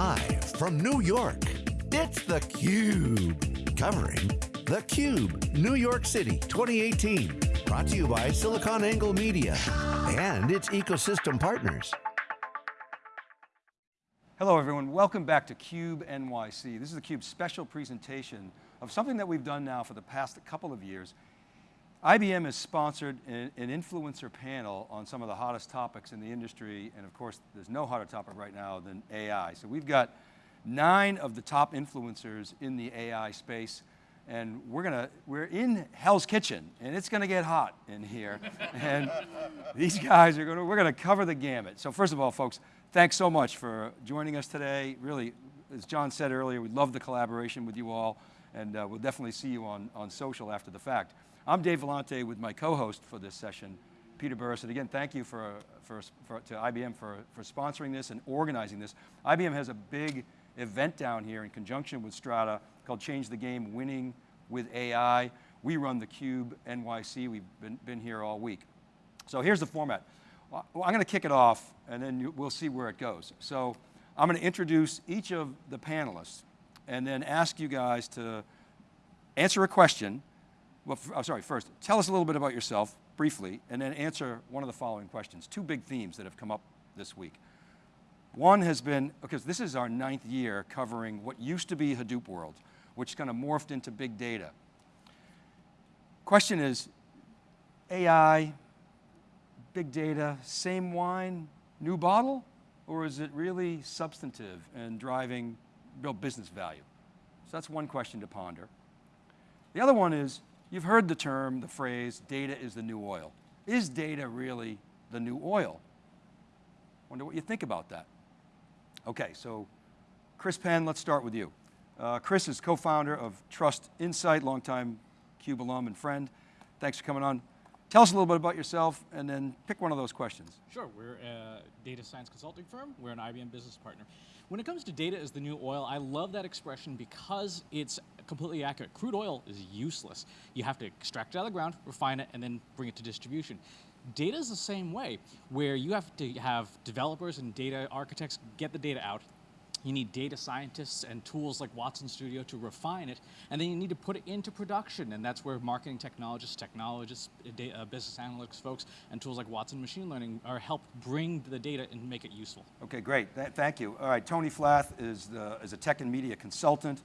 Live from New York, it's theCUBE. Covering theCUBE, New York City 2018. Brought to you by SiliconANGLE Media and its ecosystem partners. Hello everyone, welcome back to CUBE NYC. This is the CUBE special presentation of something that we've done now for the past couple of years. IBM has sponsored an, influencer panel on some of the hottest topics in the industry, and of course, there's no hotter topic right now than AI. So we've got nine of the top influencers in the AI space, and we're to, we're in Hell's Kitchen, and it's going to get hot in here. and these guys are going to, we're going to cover the gamut. So first of all, folks, thanks so much for joining us today. Really, as John said earlier, we love the collaboration with you all, and uh, we'll definitely see you on, on social after the fact. I'm Dave Vellante with my co-host for this session, Peter Burris. And again, thank you for, for, for, to IBM for, for sponsoring this and organizing this. IBM has a big event down here in conjunction with Strata called Change the Game, Winning with AI. We run the Cube NYC, we've been, been here all week. So here's the format. Well, I'm going to kick it off and then we'll see where it goes. So I'm going to introduce each of the panelists and then ask you guys to answer a question well, I'm oh, sorry, first, tell us a little bit about yourself, briefly, and then answer one of the following questions. Two big themes that have come up this week. One has been, because this is our ninth year covering what used to be Hadoop world, which kind of morphed into big data. Question is, AI, big data, same wine, new bottle? Or is it really substantive and driving real business value? So that's one question to ponder. The other one is, You've heard the term, the phrase, data is the new oil. Is data really the new oil? Wonder what you think about that. Okay, so Chris Penn, let's start with you. Uh, Chris is co-founder of Trust Insight, longtime CUBE alum and friend. Thanks for coming on. Tell us a little bit about yourself and then pick one of those questions. Sure, we're a data science consulting firm. We're an IBM business partner. When it comes to data as the new oil, I love that expression because it's completely accurate. Crude oil is useless. You have to extract it out of the ground, refine it, and then bring it to distribution. Data is the same way, where you have to have developers and data architects get the data out, you need data scientists and tools like Watson Studio to refine it, and then you need to put it into production, and that's where marketing technologists, technologists, data, uh, business analytics folks, and tools like Watson Machine Learning are help bring the data and make it useful. Okay, great, Th thank you. All right, Tony Flath is, the, is a tech and media consultant,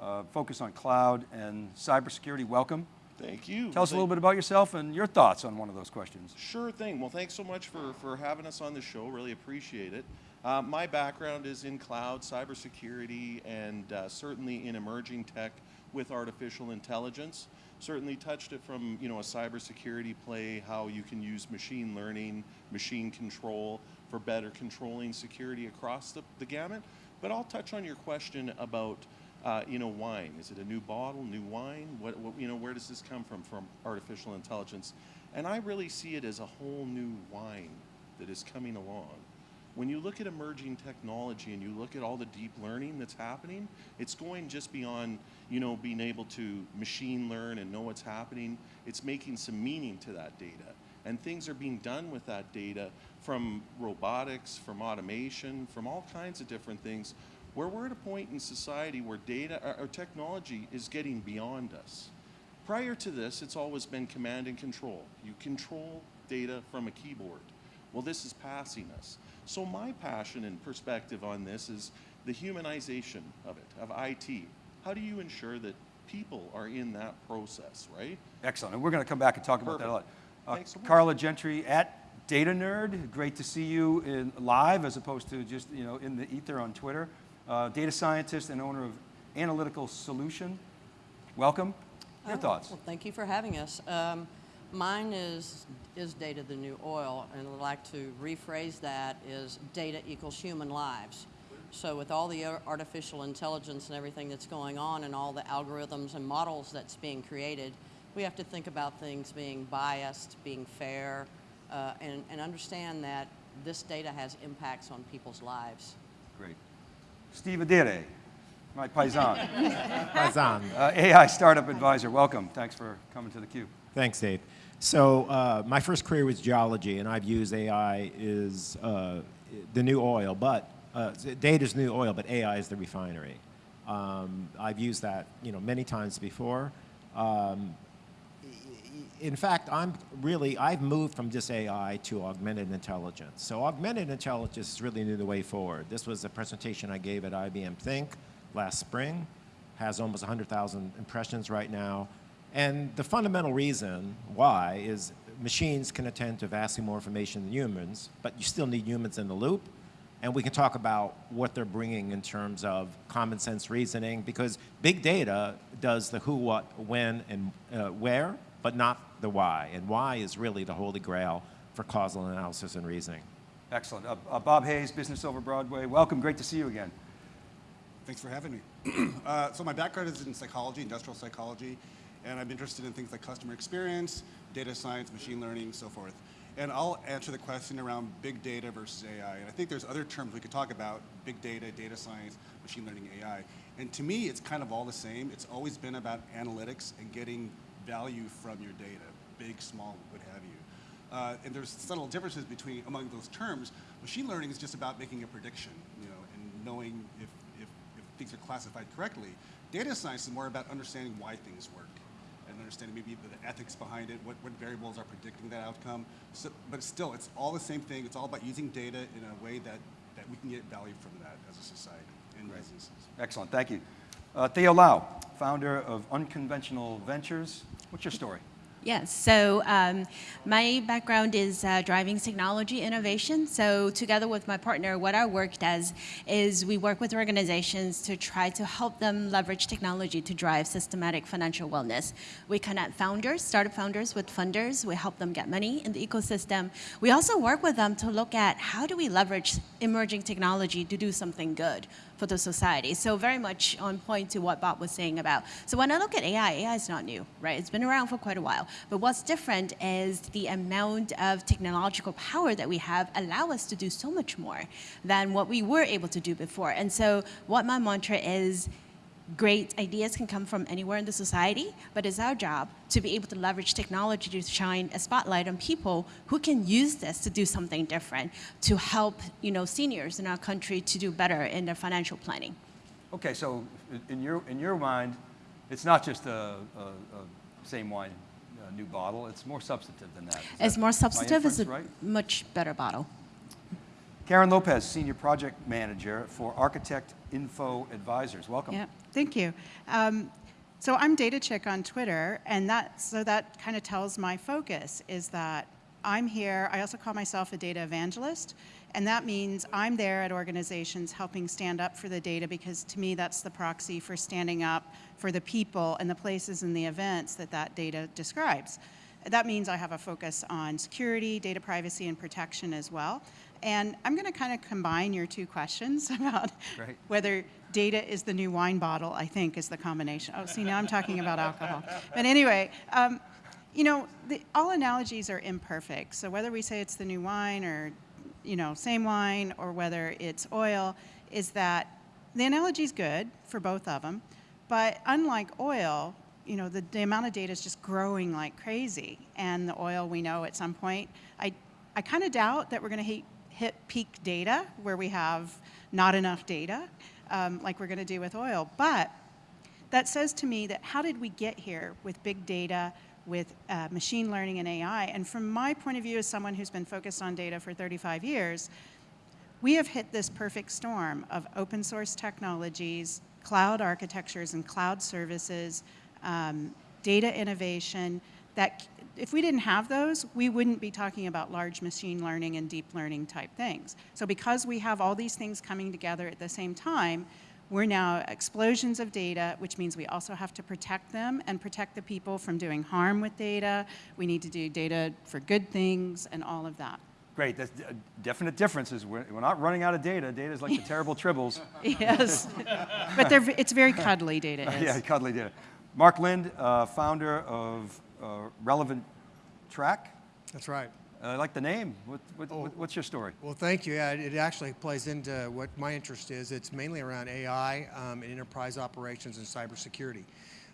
uh, focused on cloud and cybersecurity, welcome. Thank you. Tell us a little bit about yourself and your thoughts on one of those questions. Sure thing. Well, thanks so much for, for having us on the show. Really appreciate it. Uh, my background is in cloud, cybersecurity, and uh, certainly in emerging tech with artificial intelligence. Certainly touched it from you know a cybersecurity play, how you can use machine learning, machine control for better controlling security across the, the gamut. But I'll touch on your question about uh, you know wine. Is it a new bottle, new wine? What, what you know where does this come from from artificial intelligence? And I really see it as a whole new wine that is coming along when you look at emerging technology and you look at all the deep learning that's happening, it's going just beyond, you know, being able to machine learn and know what's happening. It's making some meaning to that data. And things are being done with that data from robotics, from automation, from all kinds of different things, where we're at a point in society where data or technology is getting beyond us. Prior to this, it's always been command and control. You control data from a keyboard. Well, this is passing us. So my passion and perspective on this is the humanization of it, of IT. How do you ensure that people are in that process, right? Excellent, and we're going to come back and talk Perfect. about that a lot. Uh, so Carla Gentry at Data Nerd, great to see you in live as opposed to just you know in the ether on Twitter. Uh, data scientist and owner of Analytical Solution. Welcome. Your oh, thoughts? Well, thank you for having us. Um, Mine is, is data the new oil, and I'd like to rephrase that is data equals human lives. So with all the artificial intelligence and everything that's going on and all the algorithms and models that's being created, we have to think about things being biased, being fair, uh, and, and understand that this data has impacts on people's lives. Great. Steve Ardire, my paisan. paisan. Uh, AI Startup Advisor, welcome. Thanks for coming to theCUBE. Thanks, Dave. So uh, my first career was geology, and I've used AI is uh, the new oil, but uh, data is new oil, but AI is the refinery. Um, I've used that, you know, many times before. Um, in fact, I'm really, I've moved from just AI to augmented intelligence. So augmented intelligence is really the way forward. This was a presentation I gave at IBM Think last spring, has almost 100,000 impressions right now. And the fundamental reason why is machines can attend to vastly more information than humans, but you still need humans in the loop. And we can talk about what they're bringing in terms of common sense reasoning, because big data does the who, what, when, and uh, where, but not the why. And why is really the holy grail for causal analysis and reasoning. Excellent. Uh, uh, Bob Hayes, Business Over Broadway. Welcome. Great to see you again. Thanks for having me. uh, so my background is in psychology, industrial psychology, and I'm interested in things like customer experience, data science, machine learning, so forth. And I'll answer the question around big data versus AI. And I think there's other terms we could talk about, big data, data science, machine learning, AI. And to me, it's kind of all the same. It's always been about analytics and getting value from your data, big, small, what have you. Uh, and there's subtle differences between among those terms. Machine learning is just about making a prediction, you know, and knowing if, if, if things are classified correctly. Data science is more about understanding why things work understanding maybe the ethics behind it, what, what variables are predicting that outcome. So, but still, it's all the same thing. It's all about using data in a way that, that we can get value from that as a society and Right. businesses. Excellent. Thank you. Uh, Theo Lau, founder of Unconventional Ventures. What's your story? Yes, so um, my background is uh, driving technology innovation. So together with my partner, what our work does is we work with organizations to try to help them leverage technology to drive systematic financial wellness. We connect founders, startup founders with funders. We help them get money in the ecosystem. We also work with them to look at how do we leverage emerging technology to do something good for the society. So very much on point to what Bob was saying about. So when I look at AI, AI is not new, right? It's been around for quite a while. But what's different is the amount of technological power that we have allow us to do so much more than what we were able to do before. And so what my mantra is, great ideas can come from anywhere in the society, but it's our job to be able to leverage technology to shine a spotlight on people who can use this to do something different, to help you know, seniors in our country to do better in their financial planning. Okay, so in your, in your mind, it's not just a, a, a same wine, uh new bottle. It's more substantive than that. Is It's that more substantive, it's a right? much better bottle. Karen Lopez, Senior Project Manager for Architect Info Advisors. Welcome. Yeah, thank you. Um, so I'm Data Chick on Twitter, and that so that kind of tells my focus is that I'm here. I also call myself a data evangelist, and that means I'm there at organizations helping stand up for the data because to me that's the proxy for standing up for the people and the places and the events that that data describes. That means I have a focus on security, data privacy, and protection as well. And I'm going to kind of combine your two questions about Great. whether data is the new wine bottle, I think, is the combination. Oh, see, now I'm talking about alcohol. But anyway, um, you know, the, all analogies are imperfect. So whether we say it's the new wine or, you know, same wine or whether it's oil, is that the analogy is good for both of them. But unlike oil, you know, the, the amount of data is just growing like crazy. And the oil, we know at some point, I, I kind of doubt that we're going to hit, peak data where we have not enough data, um, like we're going to do with oil. But that says to me that how did we get here with big data, with uh, machine learning and AI? And from my point of view as someone who's been focused on data for 35 years, we have hit this perfect storm of open source technologies, cloud architectures and cloud services, um, data innovation, that if we didn't have those, we wouldn't be talking about large machine learning and deep learning type things. So because we have all these things coming together at the same time, we're now explosions of data, which means we also have to protect them and protect the people from doing harm with data. We need to do data for good things and all of that. Great. That's a definite difference is we're, we're not running out of data. Data is like the terrible tribbles. Yes, but it's very cuddly data is. yeah, cuddly data. Mark Lynd, uh, founder of uh, Relevant Track. That's right. Uh, I like the name. What, what, what, what's your story? Well, thank you. Yeah, it actually plays into what my interest is. It's mainly around AI um, and enterprise operations and cybersecurity.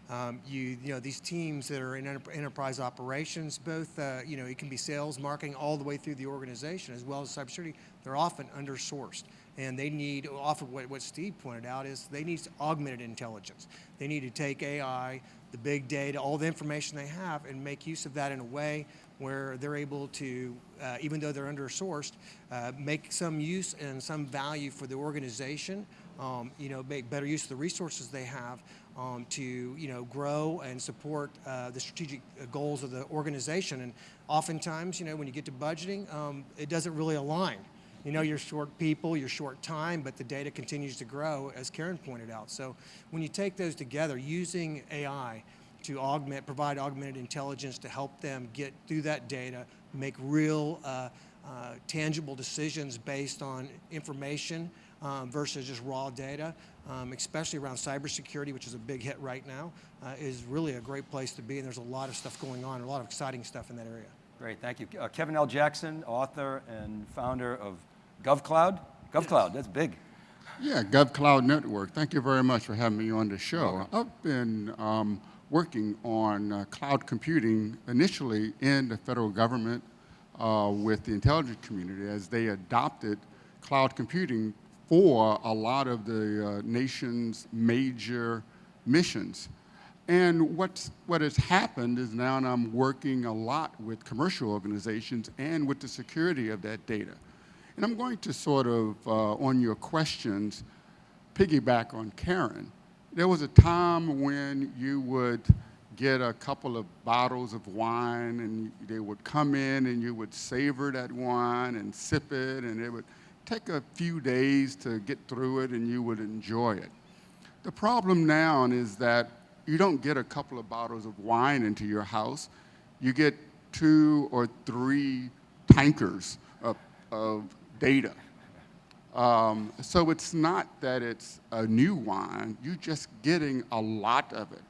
Um, you, you know, these teams that are in enter- enterprise operations, both, uh, you know, it can be sales, marketing, all the way through the organization, as well as cybersecurity, they're often undersourced. And they need, off of what, what Steve pointed out, is they need augmented intelligence. They need to take AI, the big data, all the information they have, and make use of that in a way where they're able to, uh, even though they're under-sourced, uh, make some use and some value for the organization, um, you know, make better use of the resources they have um, to, you know, grow and support uh, the strategic uh, goals of the organization. And oftentimes, you know, when you get to budgeting, um, it doesn't really align. You know, you're short people, you're short time, but the data continues to grow, as Karen pointed out. So when you take those together, using AI to augment, provide augmented intelligence to help them get through that data, make real uh, uh, tangible decisions based on information um, versus just raw data, um, especially around cybersecurity, which is a big hit right now, uh, is really a great place to be. And there's a lot of stuff going on, a lot of exciting stuff in that area. Great, thank you. Uh, Kevin L. Jackson, author and founder of GovCloud. GovCloud, that's big. Yeah, GovCloud Network. Thank you very much for having me on the show. I've been um, working on uh, cloud computing initially in the federal government uh, with the intelligence community as they adopted cloud computing for a lot of the uh, nation's major missions. And what's, what has happened is now I'm working a lot with commercial organizations and with the security of that data. And I'm going to sort of, uh, on your questions, piggyback on Karen. There was a time when you would get a couple of bottles of wine and they would come in and you would savor that wine and sip it and it would take a few days to get through it and you would enjoy it. The problem now is that you don't get a couple of bottles of wine into your house. You get two or three tankers of, of data. Um, so it's not that it's a new wine, you're just getting a lot of it.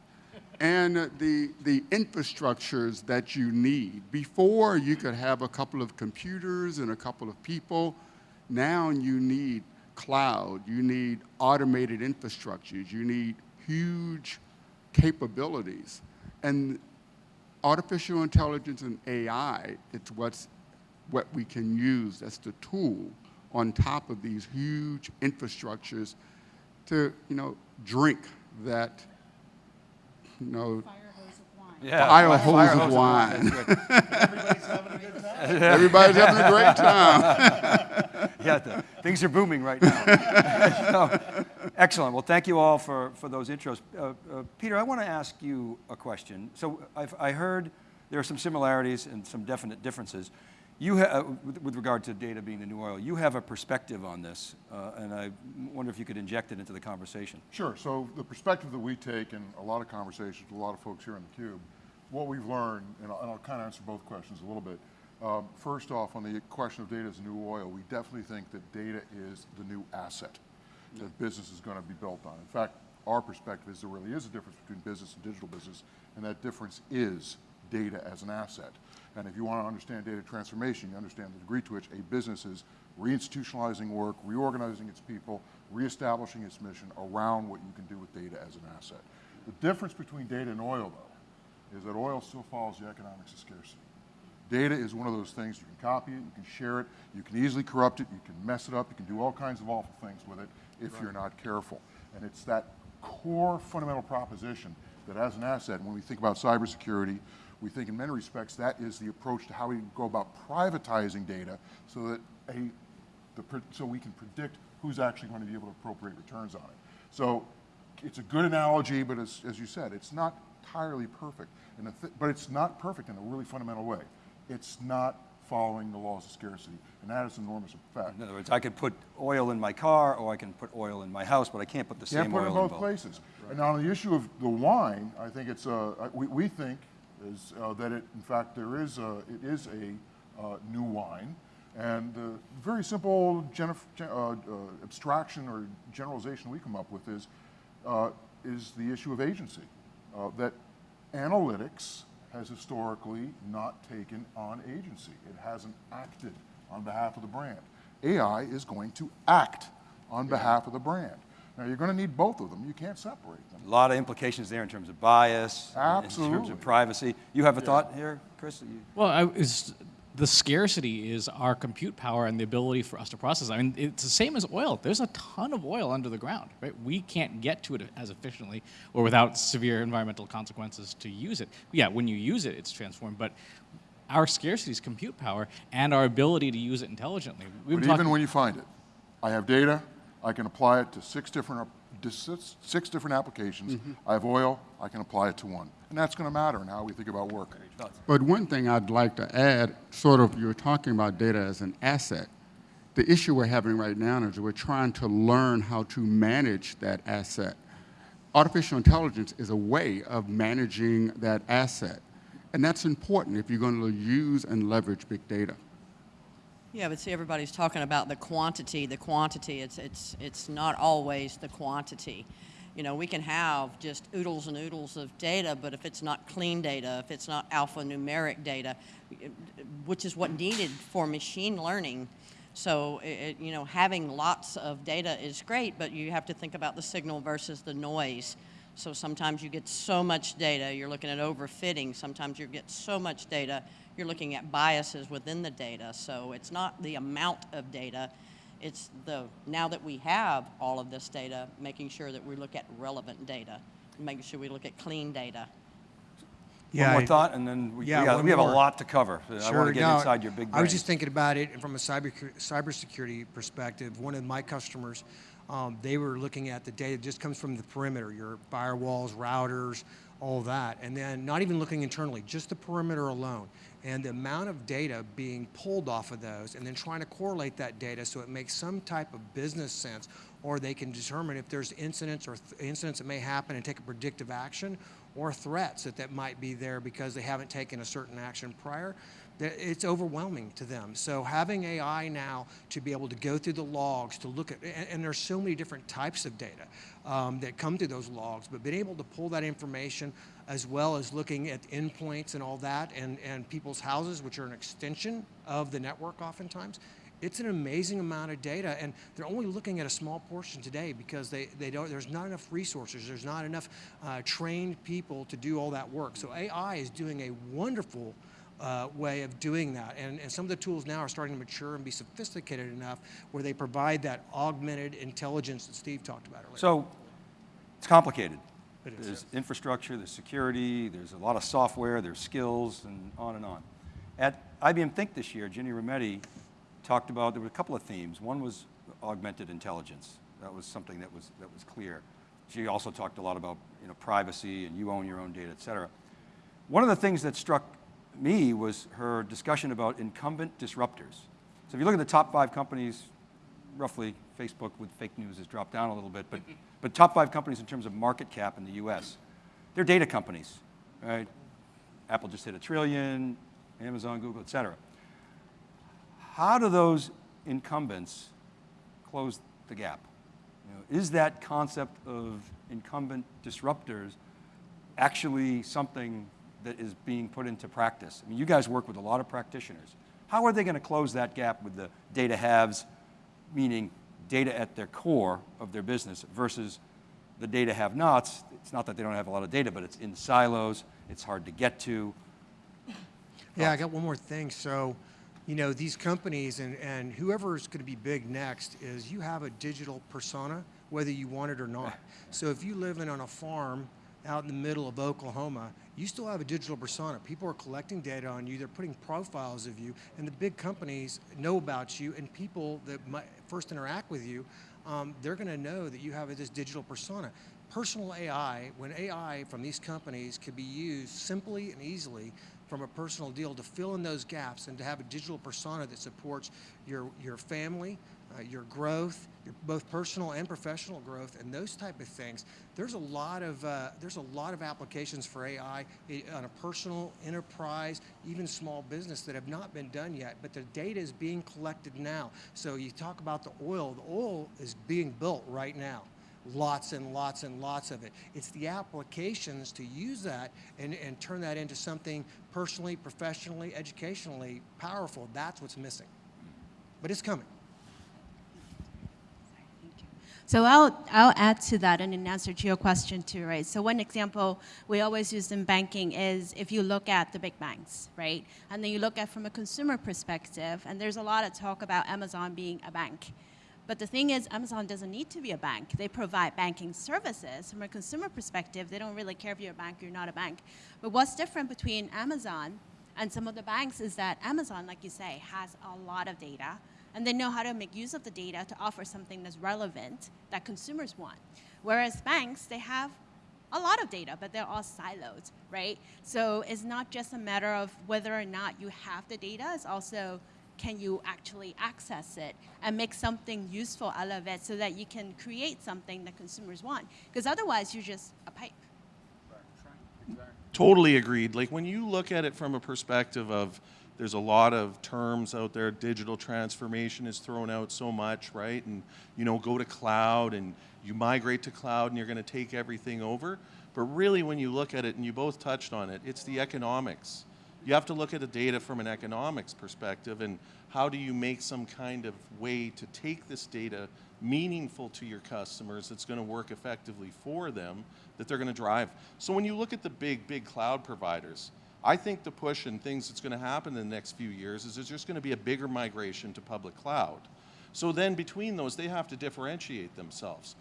And the, the infrastructures that you need, before you could have a couple of computers and a couple of people, now you need cloud, you need automated infrastructures, you need huge capabilities. And artificial intelligence and AI, it's what's, what we can use as the tool on top of these huge infrastructures to, you know, drink that, you know, Yeah, fire fire hose hose of of wine. Everybody's having a good time. Everybody's having a great time. yeah, the, things are booming right now. So, excellent. Well, thank you all for, for those intros. Uh, uh, Peter, I want to ask you a question. So I've, I heard there are some similarities and some definite differences. You ha- uh, with, regard to data being the new oil, you have a perspective on this, uh, and I wonder if you could inject it into the conversation. Sure. So the perspective that we take in a lot of conversations with a lot of folks here in the Cube, what we've learned, and I'll, and I'll kind of answer both questions a little bit. Um, first off, on the question of data as new oil, we definitely think that data is the new asset that business is going to be built on. In fact, our perspective is there really is a difference between business and digital business, and that difference is data as an asset. And if you want to understand data transformation, you understand the degree to which a business is reinstitutionalizing work, reorganizing its people, reestablishing its mission around what you can do with data as an asset. The difference between data and oil, though, is that oil still follows the economics of scarcity. Data is one of those things, you can copy it, you can share it, you can easily corrupt it, you can mess it up, you can do all kinds of awful things with it if you're not careful. And it's that core fundamental proposition that as an asset, when we think about cybersecurity, we think in many respects that is the approach to how we go about privatizing data so that a, the, so we can predict who's actually going to be able to appropriate returns on it. So it's a good analogy, but as, as you said, it's not entirely perfect. And but it's not perfect in a really fundamental way. It's not following the laws of scarcity, and that is an enormous effect. In other words, I could put oil in my car, or I can put oil in my house, but I can't put the Can't same put oil it in in both both. places. And now on the issue of the wine, I think it's, I- we, we think is uh, that it, in fact, there is a, it is a uh, new wine. And the very simple gen- uh, uh, abstraction or generalization we come up with is, uh, is the issue of agency. Uh, that analytics has historically not taken on agency. It hasn't acted on behalf of the brand. AI is going to act on behalf of the brand. Now, you're going to need both of them. You can't separate them. A lot of implications there in terms of bias, in terms of privacy. You have a thought here, Chris? Well, I was the scarcity is our compute power and the ability for us to process. I mean, it's the same as oil. There's a ton of oil under the ground, right? We can't get to it as efficiently or without severe environmental consequences to use it. Yeah, when you use it, it's transformed, but our scarcity is compute power and our ability to use it intelligently. We've But even when you find it, I have data, I can apply it to six different, six, different applications. Mm-hmm. I have oil, I can apply it to one. And that's going to matter in how we think about work. But one thing I'd like to add, sort of, you're talking about data as an asset. The issue we're having right now is we're trying to learn how to manage that asset. Artificial intelligence is a way of managing that asset. And that's important if you're going to use and leverage big data. Yeah, but see, everybody's talking about the quantity, the quantity. It's, it's, it's not always the quantity. You know, we can have just oodles and oodles of data, but if it's not clean data, if it's not alphanumeric data, which is what needed for machine learning. So, it, you know, having lots of data is great, but you have to think about the signal versus the noise. So sometimes you get so much data, you're looking at overfitting. Sometimes you get so much data, you're looking at biases within the data. So it's not the amount of data, it's the, now that we have all of this data, making sure that we look at relevant data, making sure we look at clean data. Yeah, One more I- thought, and then we, we Yeah, we have a lot to cover. I want Sure, to get no, inside your big brain. I was just thinking about it from a cyber cybersecurity perspective. One of my customers, um, they were looking at the data that just comes from the perimeter, your firewalls, routers, all that, and then not even looking internally, just the perimeter alone. And the amount of data being pulled off of those, and then trying to correlate that data so it makes some type of business sense, or they can determine if there's incidents or th- incidents that may happen and take a predictive action, or threats that, that might be there because they haven't taken a certain action prior, it's overwhelming to them. So having AI now to be able to go through the logs, to look at, and, and there's so many different types of data um, that come through those logs, but being able to pull that information as well as looking at endpoints and all that and, and people's houses, which are an extension of the network oftentimes, it's an amazing amount of data, and they're only looking at a small portion today because they, they don't, there's not enough resources, there's not enough uh, trained people to do all that work. So AI is doing a wonderful uh, way of doing that, and, and some of the tools now are starting to mature and be sophisticated enough where they provide that augmented intelligence that Steve talked about earlier. So it's complicated. There's infrastructure, there's security, there's a lot of software, there's skills, and on and on. At IBM Think this year, Ginny Rometty talked about, there were a couple of themes. One was augmented intelligence. That was something that was, that was clear. She also talked a lot about you know, privacy and you own your own data, et cetera. One of the things that struck me was her discussion about incumbent disruptors. So if you look at the top five companies, roughly Facebook with fake news has dropped down a little bit, but, but top five companies in terms of market cap in the US, they're data companies, right? Apple just hit a trillion, Amazon, Google, et cetera. How do those incumbents close the gap? You know, is that concept of incumbent disruptors actually something that is being put into practice? I mean, you guys work with a lot of practitioners. How are they going to close that gap with the data haves, meaning data at their core of their business versus the data have-nots? It's not that they don't have a lot of data, but it's in silos, it's hard to get to. Yeah, I got one more thing. So, you know, these companies and, and whoever's going to be big next is you have a digital persona, whether you want it or not. So if you live in on a farm out in the middle of Oklahoma, you still have a digital persona. People are collecting data on you. They're putting profiles of you, and the big companies know about you. And people that might first interact with you, um, they're going to know that you have this digital persona. Personal AI, when AI from these companies can be used simply and easily from a personal deal to fill in those gaps and to have a digital persona that supports your, your family, uh, your growth, your both personal and professional growth, and those type of things. There's a lot of uh, there's a lot of applications for AI on a personal, enterprise, even small business that have not been done yet. But the data is being collected now. So you talk about the oil. The oil is being built right now lots and lots and lots of it. It's the applications to use that and, and turn that into something personally, professionally, educationally powerful. That's what's missing. But it's coming. So I'll, I'll add to that and in answer to your question too, right? So one example we always use in banking is if you look at the big banks, right? And then you look at from a consumer perspective, and there's a lot of talk about Amazon being a bank. But the thing is, Amazon doesn't need to be a bank. They provide banking services. From a consumer perspective, they don't really care if you're a bank or you're not a bank. But what's different between Amazon and some of the banks is that Amazon, like you say, has a lot of data and they know how to make use of the data to offer something that's relevant that consumers want. Whereas banks, they have a lot of data, but they're all siloed, right? So it's not just a matter of whether or not you have the data, it's also can you actually access it and make something useful out of it so that you can create something that consumers want. Because otherwise, you're just a pipe. Totally agreed. Like when you look at it from a perspective of there's a lot of terms out there. Digital transformation is thrown out so much, right? And you know, go to cloud and you migrate to cloud and you're going to take everything over. But really, when you look at it, and you both touched on it, it's the economics. You have to look at the data from an economics perspective and how do you make some kind of way to take this data meaningful to your customers that's going to work effectively for them, that they're going to drive. So when you look at the big, big cloud providers, I think the push and things that's going to happen in the next few years is there's just going to be a bigger migration to public cloud. So then between those, they have to differentiate themselves.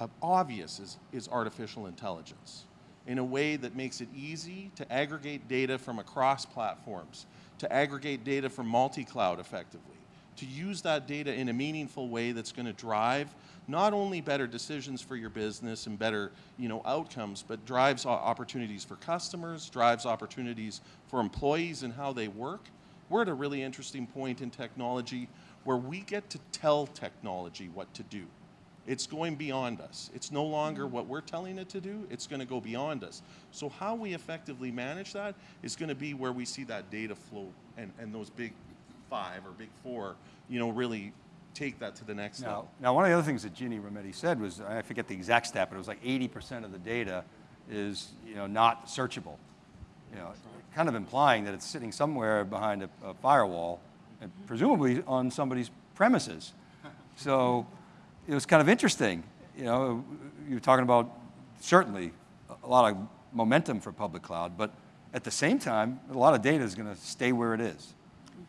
Uh, obvious is, is artificial intelligence in a way that makes it easy to aggregate data from across platforms, to aggregate data from multi-cloud effectively, to use that data in a meaningful way that's going to drive not only better decisions for your business and better you know, outcomes, but drives opportunities for customers, drives opportunities for employees and how they work. We're at a really interesting point in technology where we get to tell technology what to do. It's going beyond us. It's no longer what we're telling it to do, it's going to go beyond us. So how we effectively manage that is going to be where we see that data flow and, and those big five or big four, you know, really take that to the next now, level. Now, one of the other things that Ginny Rometty said was, I forget the exact stat, but it was like 80% of the data is, you know, not searchable. You know, kind of implying that it's sitting somewhere behind a, a firewall, and mm-hmm. presumably on somebody's premises. So it was kind of interesting. You know, you're talking about certainly a lot of momentum for public cloud, but at the same time, a lot of data is going to stay where it is.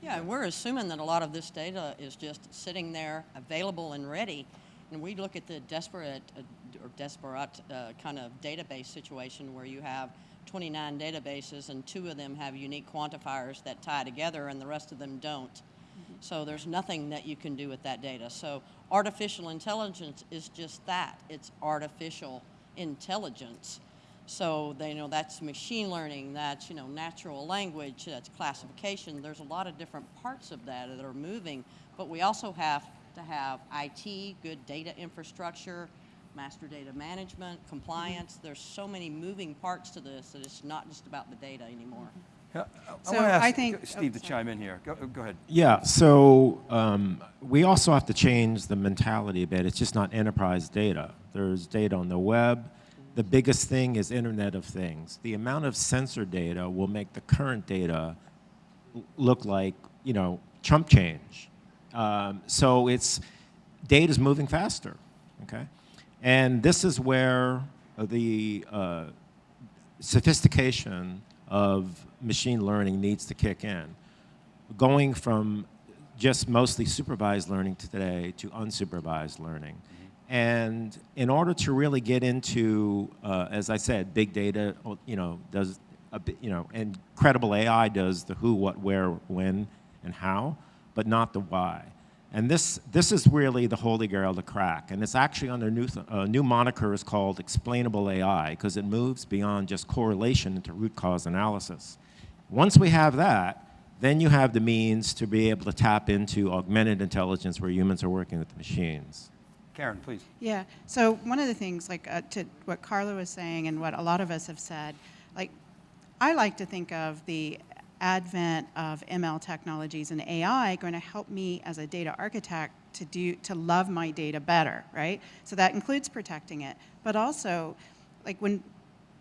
Yeah, we're assuming that a lot of this data is just sitting there available and ready. And we look at the desperate uh, or desperate uh, kind of database situation where you have 29 databases and two of them have unique quantifiers that tie together and the rest of them don't. Mm -hmm. So there's nothing that you can do with that data. So artificial intelligence is just that. It's artificial intelligence. So they you know that's machine learning, that's you know natural language, that's classification. There's a lot of different parts of that that are moving, but we also have to have IT, good data infrastructure, master data management, compliance. Mm-hmm. There's so many moving parts to this that it's not just about the data anymore. Yeah, I So want to ask I think- Steve oh, to chime in here. Go, go ahead. Yeah, so um, we also have to change the mentality a bit. It's just not enterprise data. There's data on the web, the biggest thing is Internet of Things. The amount of sensor data will make the current data look like, you know, chump change. Um, so it's, data is moving faster, okay? And this is where the uh, sophistication of machine learning needs to kick in. Going from just mostly supervised learning today to unsupervised learning. And in order to really get into, uh, as I said, big data, you know, does, a you know, and credible AI does the who, what, where, when, and how, but not the why. And this, this is really the holy grail to crack. And it's actually under new, uh, new moniker is called explainable AI because it moves beyond just correlation into root cause analysis. Once we have that, then you have the means to be able to tap into augmented intelligence where humans are working with the machines. Karen, please. Yeah. So one of the things, like uh, to what Carla was saying, and what a lot of us have said, like I like to think of the advent of ML technologies and AI going to help me as a data architect to do to love my data better, right? So that includes protecting it, but also, like when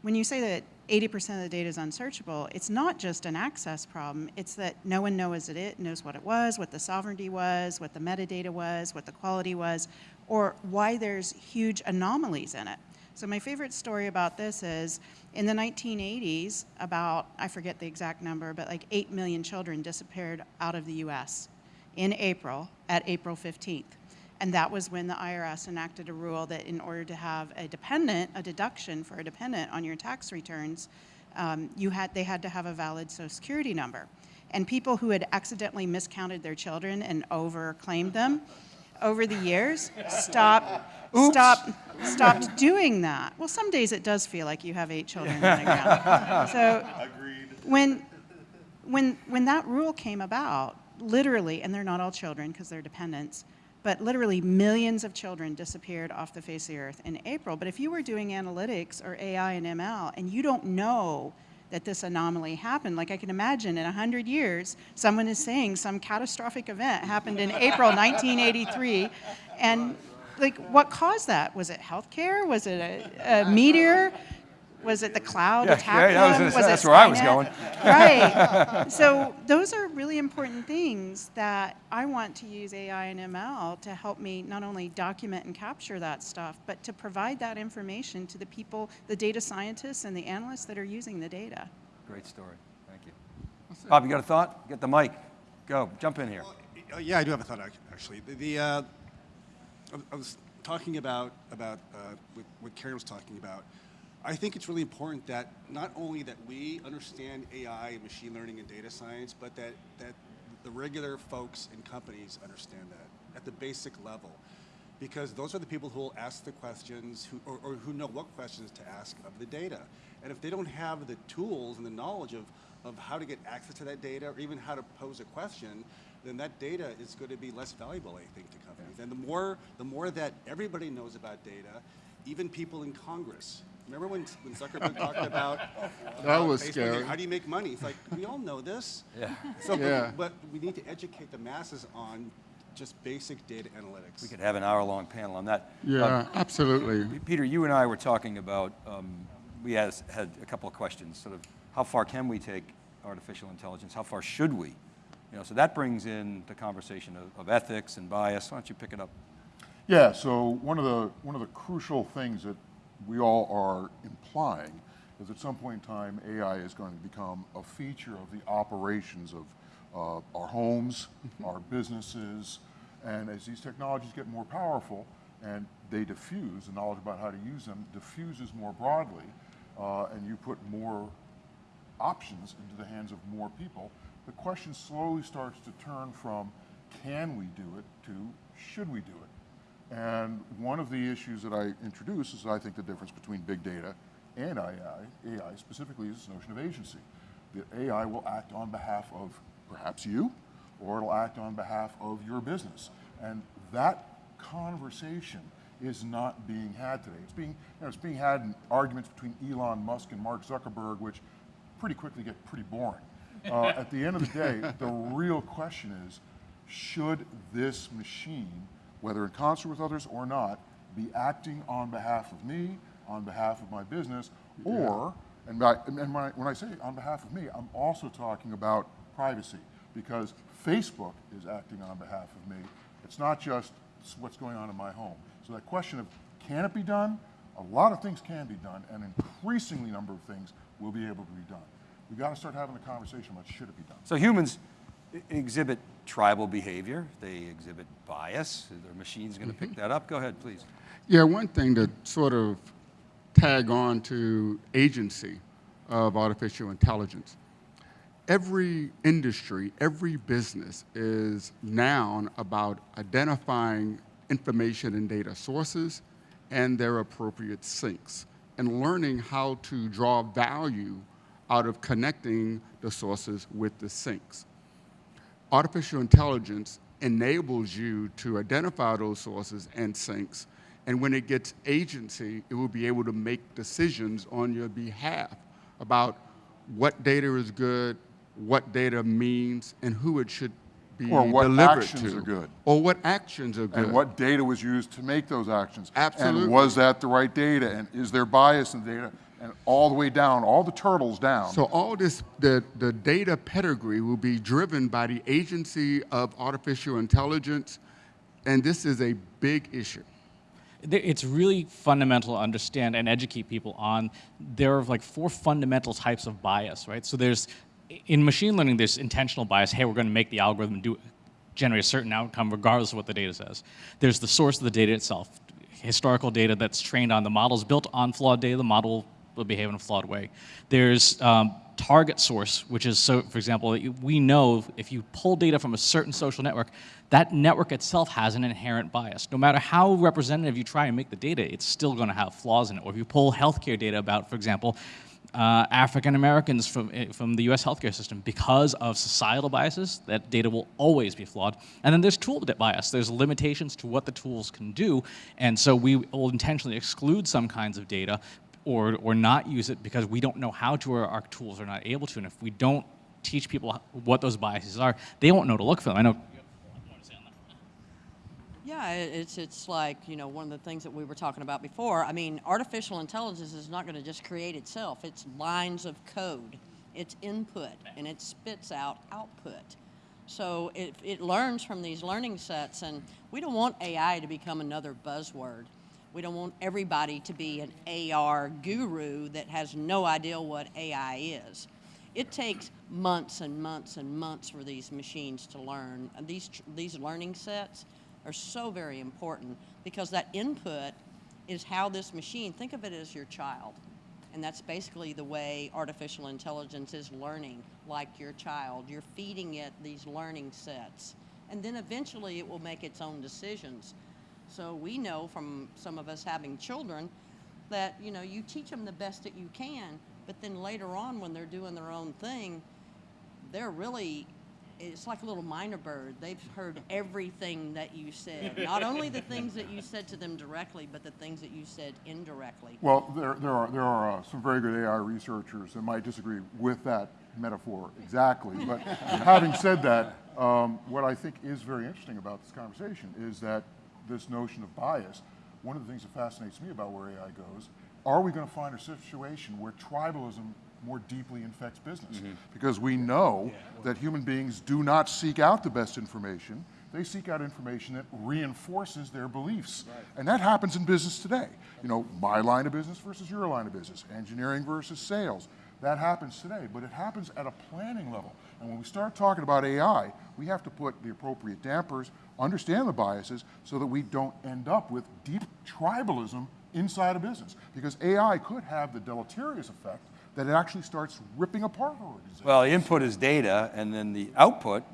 when you say that 80% of the data is unsearchable, it's not just an access problem, it's that no one knows it, knows what it was, what the sovereignty was, what the metadata was, what the quality was, or why there's huge anomalies in it. So my favorite story about this is in the 1980s, about, I forget the exact number, but like 8 million children disappeared out of the US in April, at April 15th. And that was when the IRS enacted a rule that in order to have a dependent, a deduction for a dependent on your tax returns, um, you had, they had to have a valid social security number. And people who had accidentally miscounted their children and overclaimed them over the years stopped, stopped, stopped doing that. Well, some days it does feel like you have eight children running around. So when, when, when that rule came about, literally, and they're not all children because they're dependents, but literally millions of children disappeared off the face of the earth in April. But if you were doing analytics or AI and ML and you don't know that this anomaly happened, like I can imagine in 100 years, someone is saying some catastrophic event happened in April 1983, and like what caused that? Was it healthcare? Was it a, a meteor? Was it the cloud Yeah, attack yeah, that was- Was that's it where I was going. Right. So those are really important things that I want to use AI and ML to help me not only document and capture that stuff, but to provide that information to the people, the data scientists and the analysts that are using the data. Great story. Thank you. Bob, you got a thought? Get the mic. Go. Jump in here. Uh, yeah, I do have a thought actually. The, the uh, I was- I was talking about about uh, what, what Karen was talking about. I think it's really important that not only that we understand AI and machine learning and data science, but that that the regular folks and companies understand that at the basic level, because those are the people who will ask the questions, who, or, or who know what questions to ask of the data. And if they don't have the tools and the knowledge of of how to get access to that data, or even how to pose a question, then that data is going to be less valuable, I think, to companies. And the more, the more that everybody knows about data, even people in Congress. Remember when, when Zuckerberg talked about, about was Facebook, scary. How do you make money? It's like we all know this. Yeah. So, but- Yeah. but we need to educate the masses on just basic data analytics. We could have an hour-long panel on that. Yeah, Uh, absolutely. Peter, you and I were talking about, um, we has, had a couple of questions, sort of how far can we take artificial intelligence? How far should we? You know, so that brings in the conversation of, of ethics and bias. Why don't you pick it up? Yeah, so one of the one of the crucial things that we all are implying is at some point in time AI is going to become a feature of the operations of uh, our homes, our businesses, and as these technologies get more powerful and they diffuse, the knowledge about how to use them diffuses more broadly, uh, and you put more options into the hands of more people, the question slowly starts to turn from can we do it to should we do it? And one of the issues that I introduce is I think the difference between big data and AI, AI specifically is this notion of agency. The AI will act on behalf of perhaps you, or it'll act on behalf of your business. And that conversation is not being had today. It's being, you know, it's being had in arguments between Elon Musk and Mark Zuckerberg, which pretty quickly get pretty boring. Uh, at the end of the day, the real question is, should this machine, whether in concert with others or not, be acting on behalf of me, on behalf of my business, or, and, by, and when, I, when I say on behalf of me, I'm also talking about privacy, because Facebook is acting on behalf of me. It's not just what's going on in my home. So that question of can it be done? A lot of things can be done, and increasingly number of things will be able to be done. We've got to start having the conversation about should it be done. So humans exhibit tribal behavior. They exhibit bias. The machines going to pick mm-hmm. that up? Go ahead, please. Yeah, one thing to sort of tag on to agency of artificial intelligence. Every industry, every business is now about identifying information and data sources and their appropriate sinks and learning how to draw value out of connecting the sources with the sinks artificial intelligence enables you to identify those sources and sinks, and when it gets agency, it will be able to make decisions on your behalf about what data is good, what data means, and who it should be Or what delivered actions to. are good. Or what actions are good. And what data was used to make those actions. Absolutely. And was that the right data? And is there bias in the data? And all the way down, all the turtles down. So all this, the, the data pedigree will be driven by the agency of artificial intelligence, and this is a big issue. it's really fundamental to understand and educate people on there are like four fundamental types of bias, right? So there's in machine learning, there's intentional bias. Hey, we're going to make the algorithm do generate a certain outcome regardless of what the data says. There's the source of the data itself, historical data that's trained on the models built on flawed data. The model will behave in a flawed way. There's um, target source, which is so, for example, we know if you pull data from a certain social network, that network itself has an inherent bias. No matter how representative you try and make the data, it's still going to have flaws in it. Or if you pull healthcare data about, for example, uh, African Americans from, eh, from the US healthcare system because of societal biases, that data will always be flawed. And then there's tool bias. There's limitations to what the tools can do. And so we will intentionally exclude some kinds of data or, or not use it because we don't know how to or our tools are not able to. And if we don't teach people what those biases are, they won't know to look for them. I know yeah, it's it's like you know one of the things that we were talking about before. I mean, artificial intelligence is not going to just create itself. It's lines of code, it's input, and it spits out output. So it it learns from these learning sets, and we don't want AI to become another buzzword. We don't want everybody to be an AR guru that has no idea what AI is. It takes months and months and months for these machines to learn. These these learning sets are so very important because that input is how this machine, think of it as your child. And that's basically the way artificial intelligence is learning, like your child. You're feeding it these learning sets. And then eventually it will make its own decisions. So we know from some of us having children that, you know, you teach them the best that you can, but then later on when they're doing their own thing, they're really it's like a little mynah bird. They've heard everything that you said. Not only the things that you said to them directly, but the things that you said indirectly. Well, there, there are, there are uh, some very good AI researchers that might disagree with that metaphor exactly. But having said that, um, what I think is very interesting about this conversation is that this notion of bias, one of the things that fascinates me about where AI goes, are we going to find a situation where tribalism more deeply infects business. Mm -hmm. Because we know that human beings do not seek out the best information, they seek out information that reinforces their beliefs. Right. And that happens in business today. You know, my line of business versus your line of business, engineering versus sales. That happens today, but it happens at a planning level. And when we start talking about AI, we have to put the appropriate dampers, understand the biases, so that we don't end up with deep tribalism inside a business. Because AI could have the deleterious effect that it actually starts ripping apart organizations. Well, input is data, and then the output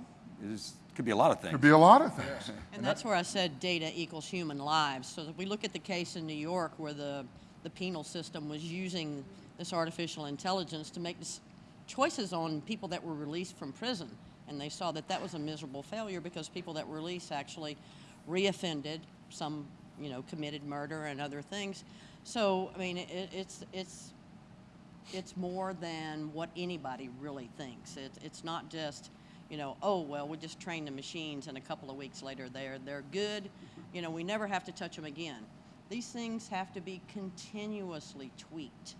is could be a lot of things. Could be a lot of things. and that's where I said data equals human lives. So if we look at the case in New York where the, the penal system was using this artificial intelligence to make choices on people that were released from prison, and they saw that that was a miserable failure because people that were released actually reoffended, some you know committed murder and other things. So I mean, it, it's it's it's more than what anybody really thinks. It, it's not just, you know, oh, well, we just train the machines and a couple of weeks later they're, they're good. You know, we never have to touch them again. These things have to be continuously tweaked.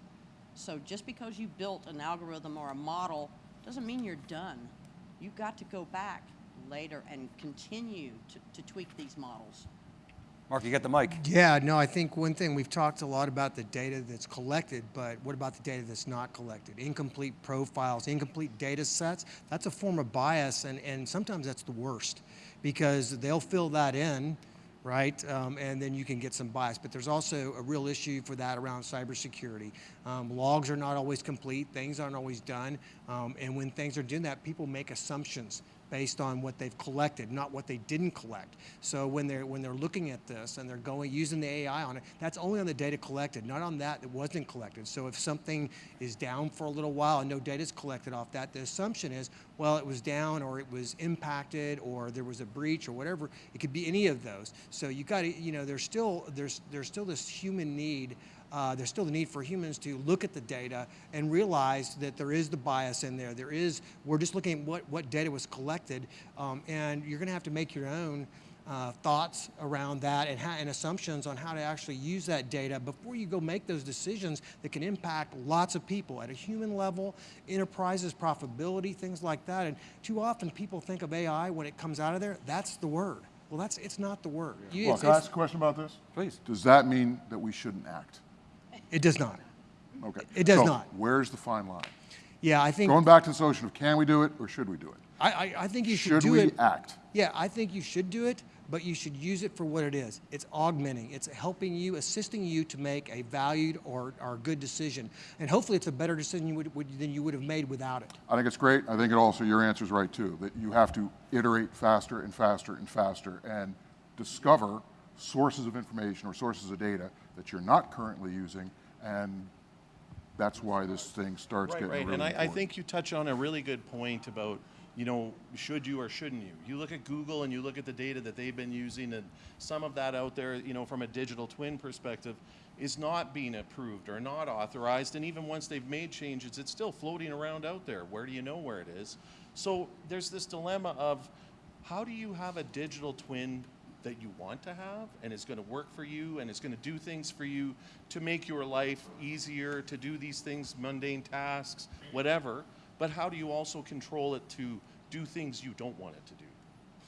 So just because you built an algorithm or a model doesn't mean you're done. You've got to go back later and continue to, to tweak these models. Mark, you got the mic. Yeah, no, I think one thing we've talked a lot about the data that's collected, but what about the data that's not collected? Incomplete profiles, incomplete data sets, that's a form of bias, and, and sometimes that's the worst because they'll fill that in, right? Um, and then you can get some bias. But there's also a real issue for that around cybersecurity. Um, logs are not always complete, things aren't always done, um, and when things are doing that, people make assumptions based on what they've collected, not what they didn't collect. So when they're when they're looking at this and they're going using the AI on it, that's only on the data collected, not on that that wasn't collected. So if something is down for a little while and no data is collected off that, the assumption is, well, it was down or it was impacted or there was a breach or whatever. It could be any of those. So you got to, you know, there's still there's there's still this human need uh, there's still the need for humans to look at the data and realize that there is the bias in there. There is, we're just looking at what, what data was collected, um, and you're going to have to make your own uh, thoughts around that and, and, assumptions on how to actually use that data before you go make those decisions that can impact lots of people at a human level, enterprises, profitability, things like that. And too often people think of AI when it comes out of there, that's the word. Well, that's it's not the word. You- Well, it's- can I ask a question about this? Please. Does that mean that we shouldn't act? It does not. Okay. It does So not. Where's the fine line? Yeah, I think Going back to this notion of can we do it or should we do it? I, I, I think you should, Should do we act? Yeah, I think you should do it, but you should use it for what it is. It's augmenting. It's helping you, assisting you to make a valued or, or good decision, and hopefully it's a better decision you would, would, than you would have made without it. I think it's great. I think it also, your answer is right too, that you have to iterate faster and faster and faster and discover sources of information or sources of data that you're not currently using. And that's why this thing starts Right, getting right. really and I, I think you touch on a really good point about, you know, should you or shouldn't you? You look at Google and you look at the data that they've been using, and some of that out there, you know, from a digital twin perspective, is not being approved or not authorized. And even once they've made changes, it's still floating around out there. Where do you know where it is? So there's this dilemma of how do you have a digital twin that you want to have and it's going to work for you and it's going to do things for you to make your life easier to do these things mundane tasks whatever but how do you also control it to do things you don't want it to do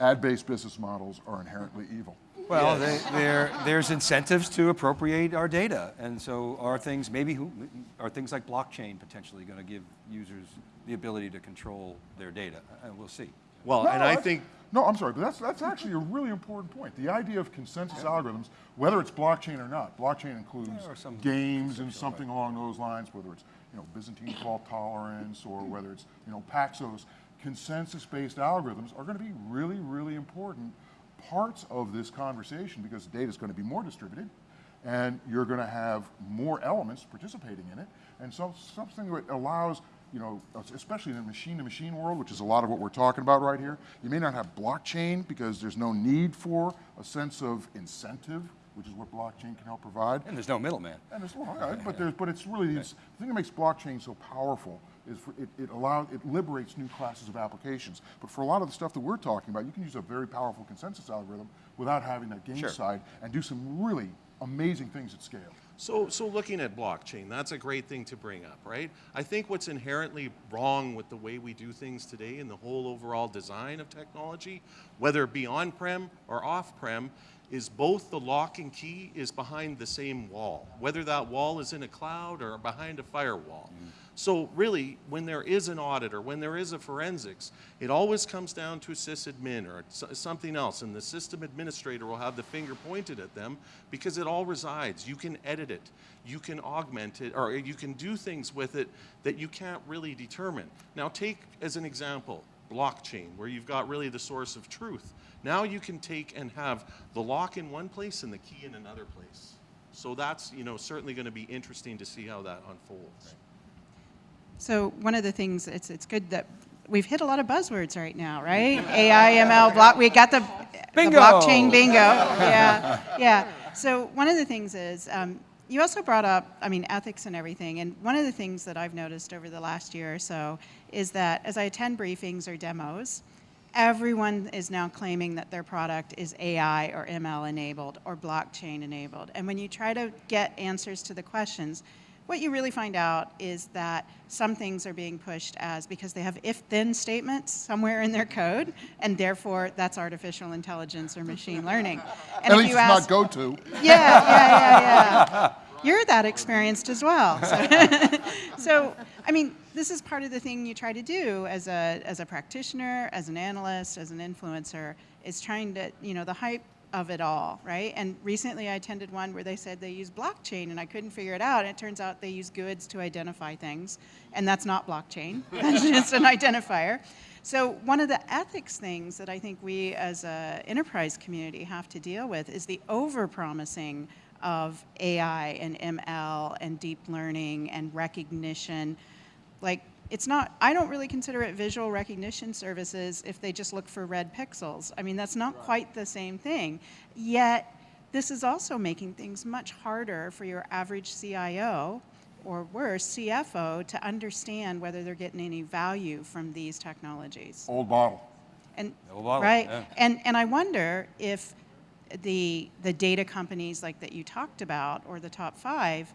Ad-based business models are inherently evil. Well, they, there, there's incentives to appropriate our data, and so are things maybe who, are things like blockchain potentially going to give users the ability to control their data? And we'll see. Well No, and i think No, I'm sorry, but that's, that's actually a really important point. The idea of consensus algorithms, whether it's blockchain or not, blockchain includes games and something along those lines, whether it's, you know, Byzantine fault tolerance or whether it's, you know, Paxos, consensus-based algorithms are going to be really, really important parts of this conversation because data is going to be more distributed and you're going to have more elements participating in it. And so something that allows, you know, especially in the machine-to-machine world, which is a lot of what we're talking about right here, you may not have blockchain because there's no need for a sense of incentive, which is what blockchain can help provide. And there's no middleman. And it's, well, okay, but there's, but it's really, it's, the thing that makes blockchain so powerful is for, it, it allows, it liberates new classes of applications. But for a lot of the stuff that we're talking about, you can use a very powerful consensus algorithm without having that game Sure. side and do some really amazing things at scale. So, so looking at blockchain, that's a great thing to bring up, right? I think what's inherently wrong with the way we do things today and the whole overall design of technology, whether it be on-prem or off-prem, is both the lock and key is behind the same wall, whether that wall is in a cloud or behind a firewall. Mm-hmm. So really, when there is an audit or when there is a forensics, it always comes down to a sysadmin or something else, and the system administrator will have the finger pointed at them because it all resides. You can edit it, you can augment it, or you can do things with it that you can't really determine. Now take as an example, blockchain, where you've got really the source of truth. Now you can take and have the lock in one place and the key in another place. So that's, you know, certainly going to be interesting to see how that unfolds. So one of the things, it's, it's good that we've hit a lot of buzzwords right now, right? AI, ML, block, we got the, the blockchain bingo. Yeah, yeah. So one of the things is, um, you also brought up, I mean, ethics and everything, and one of the things that I've noticed over the last year or so is that as I attend briefings or demos, everyone is now claiming that their product is AI or ML enabled or blockchain enabled. And when you try to get answers to the questions, what you really find out is that some things are being pushed as because they have if-then statements somewhere in their code, and therefore that's artificial intelligence or machine learning. And At if least you it's ask- not go-to. yeah, yeah, yeah, yeah. You're that experienced as well. So, so, I mean, this is part of the thing you try to do as a, as a practitioner, as an analyst, as an influencer, is trying to, you know, the hype of it all, right? And recently I attended one where they said they use blockchain and I couldn't figure it out. And it turns out they use GUIDs to identify things. And that's not blockchain, that's just an identifier. So one of the ethics things that I think we as a enterprise community have to deal with is the over-promising of AI and ML and deep learning and recognition. Like, it's not, I don't really consider it visual recognition services if they just look for red pixels. I mean, that's not quite the same thing. Yet, this is also making things much harder for your average CIO or worse, CFO to understand whether they're getting any value from these technologies. Old model. And, Old bottle, right, yeah. and, and I wonder if the, the data companies like that you talked about, or the top five,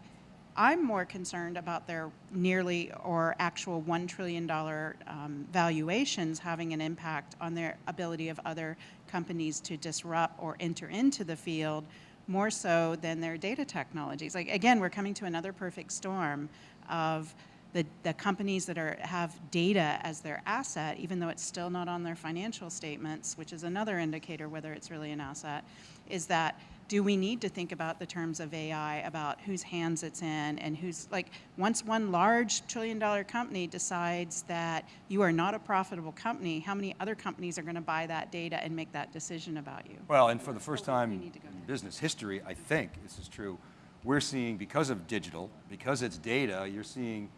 I'm more concerned about their nearly or actual $1 trillion um, valuations having an impact on their ability of other companies to disrupt or enter into the field more so than their data technologies. Like again, we're coming to another perfect storm of the, the companies that are, have data as their asset, even though it's still not on their financial statements, which is another indicator whether it's really an asset, is that do we need to think about the terms of AI, about whose hands it's in and who's, like, once one large trillion dollar company decides that you are not a profitable company, how many other companies are gonna buy that data and make that decision about you? Well, and for the first time in business history, I think this is true, we're seeing, because of digital, because it's data, you're seeing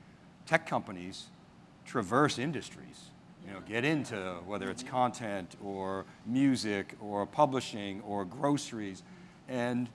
tech companies traverse industries. You know, get into whether it's mm-hmm. content or music or publishing or groceries. And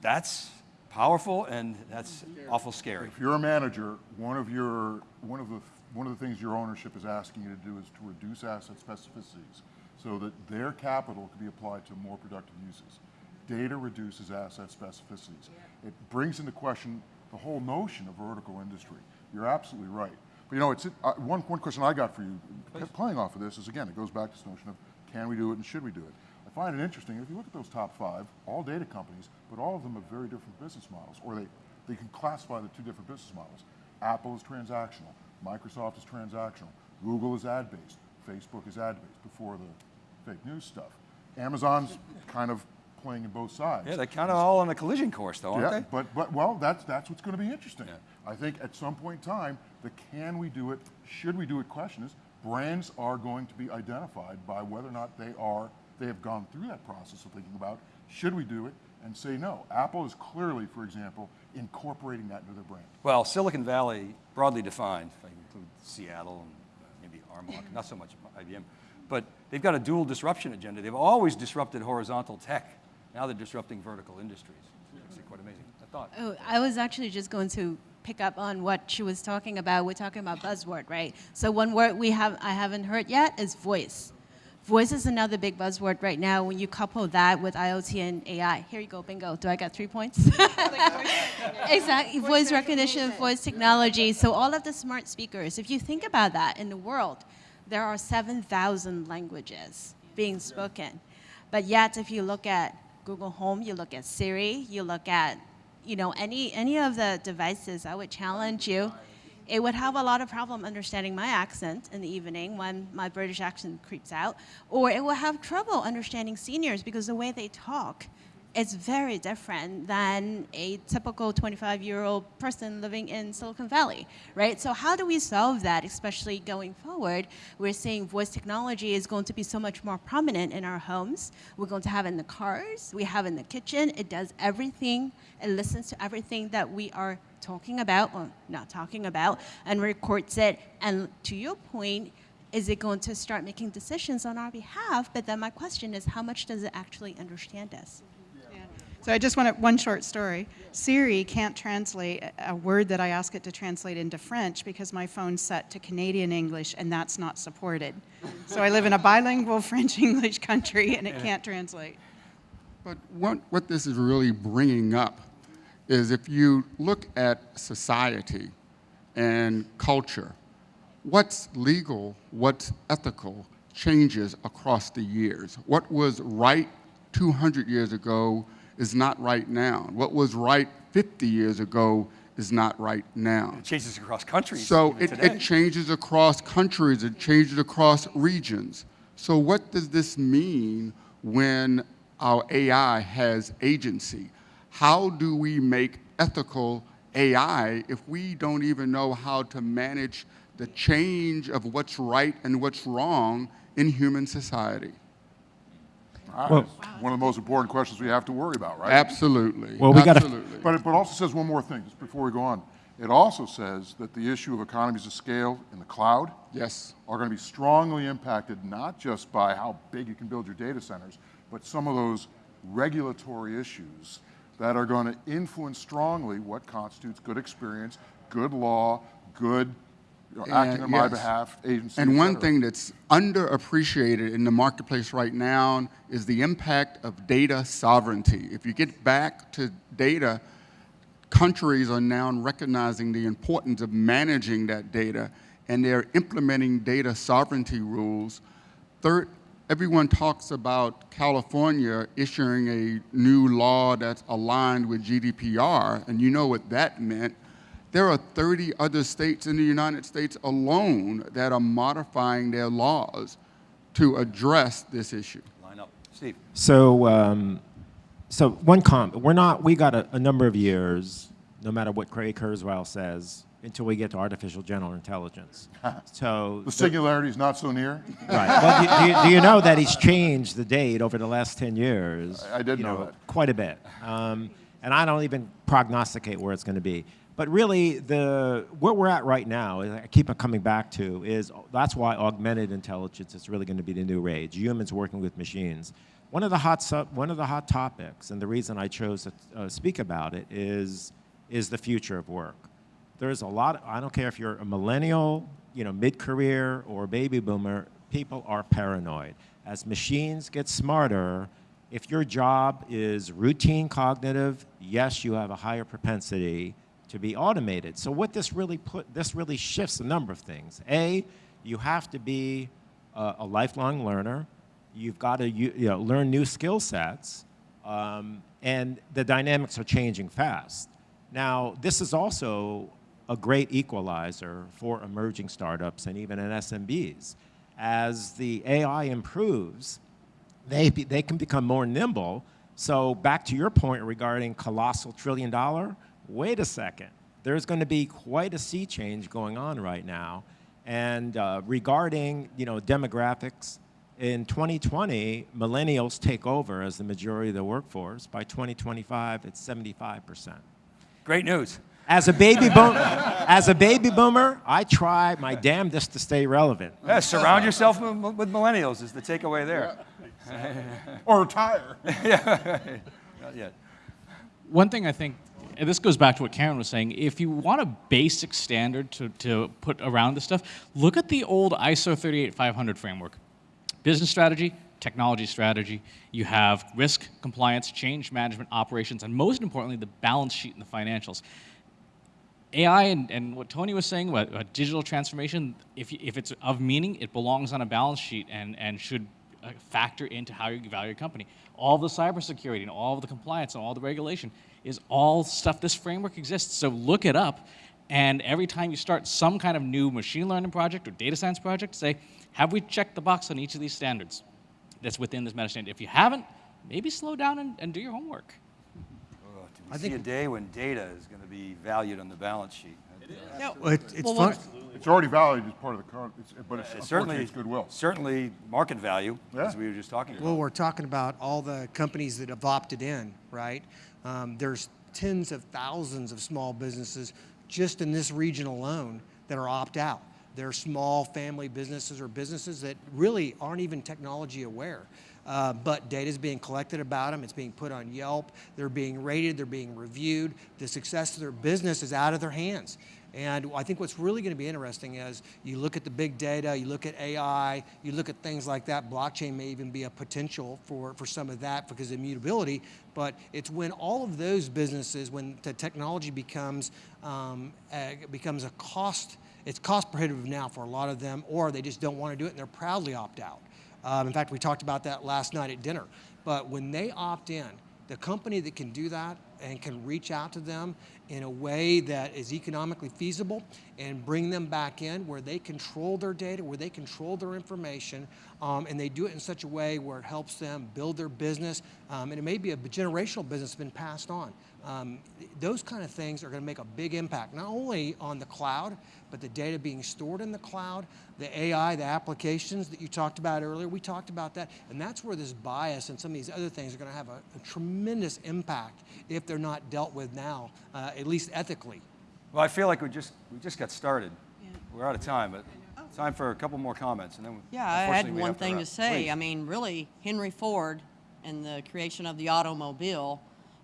that's powerful and that's awful scary. If you're a manager, one of your one of the one of the things your ownership is asking you to do is to reduce asset specificities so that their capital can be applied to more productive uses. Data reduces asset specificities. It brings into question the whole notion of vertical industry. You're absolutely right. But you know, it's uh, one, one question I got for you, Please. playing off of this is again, it goes back to this notion of can we do it and should we do it? Find it interesting, if you look at those top five, all data companies, but all of them have very different business models, or they, they can classify the two different business models. Apple is transactional, Microsoft is transactional, Google is ad-based, Facebook is ad-based before the fake news stuff. Amazon's kind of playing in both sides. Yeah, they're kind of all on a collision course though, aren't yeah, they? But, but, well, that's, that's what's going to be interesting. Yeah. I think at some point in time, the can we do it, should we do it question is, brands are going to be identified by whether or not they are, they have gone through that process of thinking about, should we do it, and say no. Apple is clearly, for example, incorporating that into their brand. Well, Silicon Valley, broadly defined, if I include Seattle and uh, maybe Armonk, not so much IBM, but they've got a dual disruption agenda. They've always disrupted horizontal tech. Now they're disrupting vertical industries. It's actually quite amazing. I thought. Oh, I was actually just going to pick up on what she was talking about. We're talking about buzzword, right? So one word we have I haven't heard yet is voice. Voice is another big buzzword right now when you couple that with IoT and AI. Here you go, bingo. Do I got three points? exactly, voice, voice recognition, voice technology. So all of the smart speakers, if you think about that in the world, there are 7,000 languages being spoken. But yet, if you look at Google Home, you look at Siri, you look at you know, any, any of the devices, I would challenge you. It would have a lot of problem understanding my accent in the evening when my British accent creeps out, or it will have trouble understanding seniors because the way they talk is very different than a typical 25-year-old person living in Silicon Valley, right? So how do we solve that, especially going forward? We're seeing voice technology is going to be so much more prominent in our homes. We're going to have in the cars, we have in the kitchen. It does everything, it listens to everything that we are talking about, or not talking about, and records it. And to your point, is it going to start making decisions on our behalf? But then my question is, how much does it actually understand us? So I just want one short story. Siri can't translate a word that I ask it to translate into French because my phone's set to Canadian English and that's not supported. So I live in a bilingual French-English country and it can't translate. But what, what this is really bringing up is if you look at society and culture, what's legal, what's ethical changes across the years. What was right 200 years ago is not right now. What was right 50 years ago is not right now. It changes across countries. So it, it changes across countries, it changes across regions. So what does this mean when our AI has agency? How do we make ethical AI if we don't even know how to manage the change of what's right and what's wrong in human society? Well, one of the most important questions we have to worry about, right? Absolutely. Well, we got to. But it, but it also says one more thing just before we go on. It also says that the issue of economies of scale in the cloud yes. are going to be strongly impacted not just by how big you can build your data centers, but some of those regulatory issues that are going to influence strongly what constitutes good experience, good law, good you know, acting on yes. my behalf, agency. And one thing that's underappreciated in the marketplace right now is the impact of data sovereignty. If you get back to data, countries are now recognizing the importance of managing that data and they're implementing data sovereignty rules. Third, everyone talks about California issuing a new law that's aligned with GDPR, and you know what that meant. There are 30 other states in the United States alone that are modifying their laws to address this issue. Line up. Steve. So, um, so one comment. We're not. We got a, a number of years, no matter what Ray Kurzweil says, until we get to artificial general intelligence. So The singularity is not so near? Right. Well, do, do, you, do you know that he's changed the date over the last 10 years? I- I did you know that. Quite a bit. Um, and I don't even prognosticate where it's going to be. But really, the where we're at right now, is I keep coming back to, is that's why augmented intelligence is really going to be the new rage. Humans working with machines. One of the hot sub, one of the hot topics, and the reason I chose to uh, speak about it is is the future of work there's a lot, I don't care if you're a millennial, you know, mid-career or baby boomer, people are paranoid. As machines get smarter, if your job is routine cognitive, yes, you have a higher propensity to be automated. So what this really put, this really shifts a number of things. A, you have to be a, a lifelong learner. You've got to you, you know, learn new skill sets, um, and the dynamics are changing fast. Now, this is also a great equalizer for emerging startups and even in SMBs. As the AI improves, they, be, they can become more nimble. So back to your point regarding colossal trillion dollar, wait a second. There's going to be quite a sea change going on right now. And uh, regarding you know, demographics, in 2020, millennials take over as the majority of the workforce. By 2025, it's 75%. Great news. As a baby boomer, as a baby boomer, I try my damnedest to stay relevant. Yeah, surround yourself with with millennials is the takeaway there. Or retire. yeah, not yet. One thing I think, and this goes back to what Karen was saying, if you want a basic standard to, to put around this stuff, look at the old ISO 38500 framework. Business strategy, technology strategy, you have risk, compliance, change management, operations, and most importantly, the balance sheet and the financials. AI and, and what Tony was saying about, digital transformation, if, if it's of meaning, it belongs on a balance sheet and, and should uh, factor into how you value your company. All the cybersecurity and all the compliance and all the regulation is all stuff this framework exists. So look it up, and every time you start some kind of new machine learning project or data science project, say, have we checked the box on each of these standards that's within this meta standard? If you haven't, maybe slow down and, and do your homework. I see a day when data is going to be valued on the balance sheet. It is. No, well, it, it's Well, fun. It's already valued as part of the current, it's- but it's It's unfortunately certainly it's goodwill. Certainly market value, Yeah. as we were just talking about. Well, we're talking about all the companies that have opted in, right? Um, there's tens of thousands of small businesses just in this region alone that are opt out. They're small family businesses or businesses that really aren't even technology aware. Uh, but data is being collected about them. It's being put on Yelp. They're being rated. They're being reviewed. The success of their business is out of their hands. And I think what's really going to be interesting is you look at the big data, you look at AI, you look at things like that. Blockchain may even be a potential for, for some of that because of immutability. But it's when all of those businesses, when the technology becomes um, uh, becomes a cost, it's cost prohibitive now for a lot of them, or they just don't want to do it and they're proudly opt out. Um, in fact, we talked about that last night at dinner. But when they opt in, the company that can do that and can reach out to them in a way that is economically feasible and bring them back in where they control their data, where they control their information, um, and they do it in such a way where it helps them build their business, um, and it may be a generational business been passed on. Um, those kind of things are going to make a big impact, not only on the cloud, but the data being stored in the cloud, the AI, the applications that you talked about earlier, we talked about that, and that's where this bias and some of these other things are going to have a, a tremendous impact if they're not dealt with now, uh, at least ethically. Well, I feel like we just, we just got started. We're out of time, but time for a couple more comments, and then Yeah, I had one have thing to say. Please. I mean, really, Henry Ford and the creation of the automobile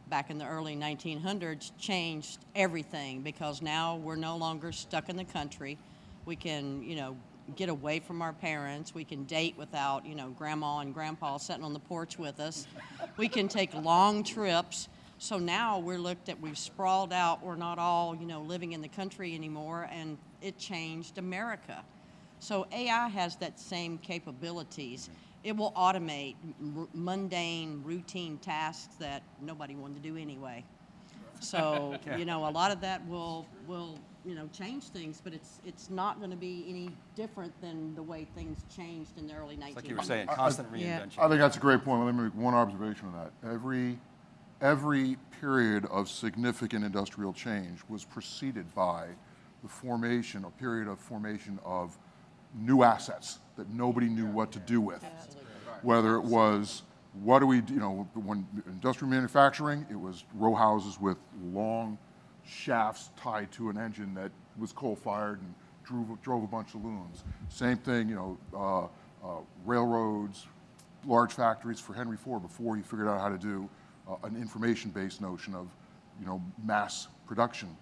back in the early 1900s changed everything because now we're no longer stuck in the country. We can, you know, get away from our parents. We can date without, you know, grandma and grandpa sitting on the porch with us. We can take long trips. So now we're looked at, we've sprawled out, we're not all, you know, living in the country anymore, and it changed America. So AI has that same capabilities. It will automate mundane, routine tasks that nobody wanted to do anyway. So, you know, a lot of that will, will, you know, change things, but it's, it's not gonna be any different than the way things changed in the early 1900s. Like you were saying, constant reinvention. I think that's a great point. Let me make one observation on that. Every, every period of significant industrial change was preceded by the formation, a period of formation of new assets that nobody knew what to do with. Whether it was, what do we, do- you know, when industrial manufacturing, it was row houses with long shafts tied to an engine that was coal-fired and drove, drove a bunch of looms. Same thing, you know, uh, uh, railroads, large factories for Henry Ford before he figured out how to do uh, an information-based notion of, you know, mass production.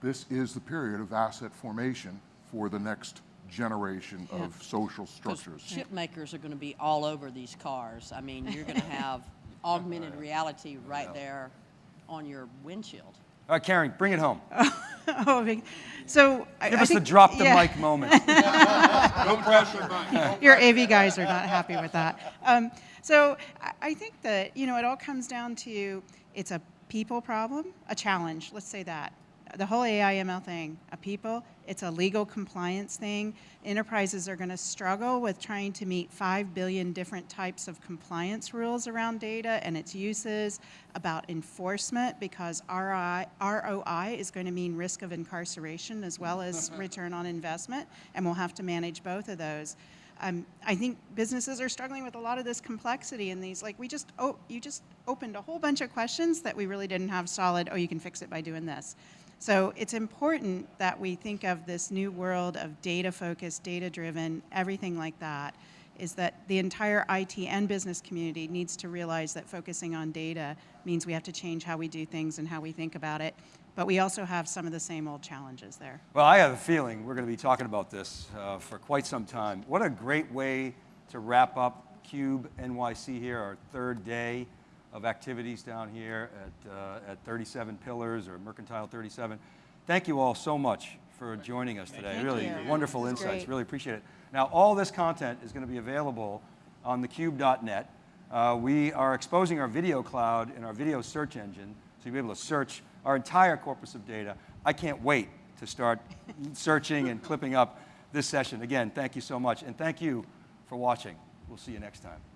This is the period of asset formation for the next generation Yeah. of social structures. Chip makers are going to be all over these cars. I mean, you're going to have augmented reality right there on your windshield. All right, Karen, bring it home. Oh, so I- Give I us the drop the yeah. mic moment. No pressure. Your AV guys are not happy with that. Um, so I, I think that you know it all comes down to it's a people problem, a challenge. Let's say that the whole AI ML thing, a people, it's a legal compliance thing. Enterprises are going to struggle with trying to meet five billion different types of compliance rules around data and its uses, about enforcement because ROI is going to mean risk of incarceration as well as return on investment, and we'll have to manage both of those. Um, I think businesses are struggling with a lot of this complexity and these, like, we just, oh, you just opened a whole bunch of questions that we really didn't have solid, oh, you can fix it by doing this. So it's important that we think of this new world of data focused, data driven, everything like that, is that the entire IT and business community needs to realize that focusing on data means we have to change how we do things and how we think about it. But we also have some of the same old challenges there. Well, I have a feeling we're going to be talking about this uh, for quite some time. What a great way to wrap up Cube NYC here, our third day of activities down here at, uh, at 37 Pillars or Mercantile 37. Thank you all so much for joining us today. Thank really you. wonderful insights. great. Really appreciate it. Now, all this content is going to be available on thecube.net. Uh, we are exposing our video cloud and our video search engine, so you'll be able to search our entire corpus of data. I can't wait to start searching and clipping up this session. Again, thank you so much, and thank you for watching. We'll see you next time.